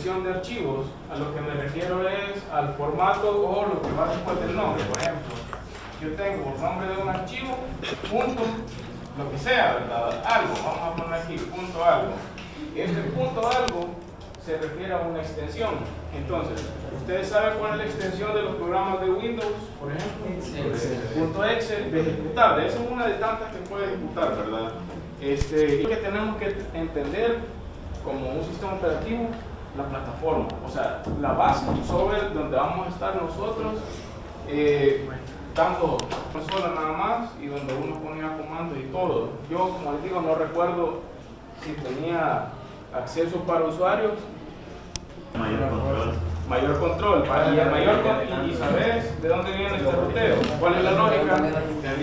extensión de archivos, a lo que me refiero es al formato o lo que va después del nombre. Por ejemplo, yo tengo el nombre de un archivo, punto, lo que sea, ¿verdad? Algo, vamos a poner aquí, punto algo. Este punto algo se refiere a una extensión. Entonces, ¿ustedes saben cuál es la extensión de los programas de Windows, por ejemplo? Punto Excel de ejecutable. Esa es una de tantas que puede ejecutar, ¿verdad? Este, y que tenemos que entender como un sistema operativo la plataforma, o sea, la base sobre donde vamos a estar nosotros, eh, dando consola nada más y donde uno ponía comandos y todo. Yo, como les digo, no recuerdo si tenía acceso para usuarios. Mayor control. Mayor control, para, y el mayor con- y, y sabes de dónde viene este ruteo, cuál es la lógica.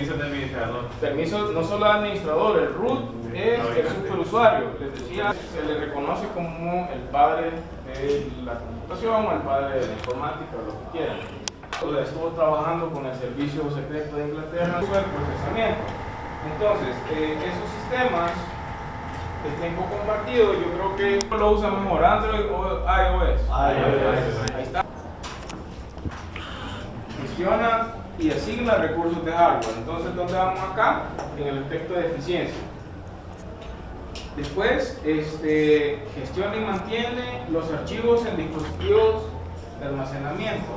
Permiso de administrador. Permiso no solo al administrador, el root es el superusuario. Les decía, se le reconoce como el padre de la computación o el padre de la informática o lo que quieran. Entonces, Estuvo trabajando con el Servicio Secreto de Inglaterra sobre el procesamiento. Entonces, eh, esos sistemas de tiempo compartido, yo creo que lo usa mejor Android o iOS. iOS. Ahí está. Gestiona y asigna recursos de hardware. Entonces, ¿dónde vamos acá? En el aspecto de eficiencia. Después, este, gestiona y mantiene los archivos en dispositivos de almacenamiento.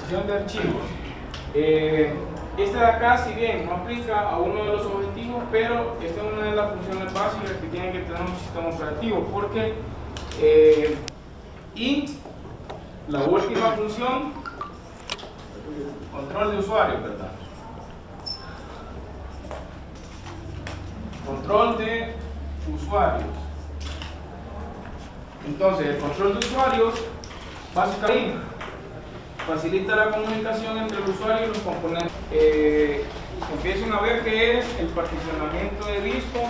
Gestión de archivos. Eh, esta de acá, si bien no aplica a uno de los objetivos, pero esta es una de las funciones básicas que tiene que tener un sistema operativo, porque eh, y la última función, control de usuarios, ¿verdad? Control de usuarios. Entonces, el control de usuarios, básicamente, facilita la comunicación entre el usuario y los componentes. Eh, empiezan a ver qué es el particionamiento de disco.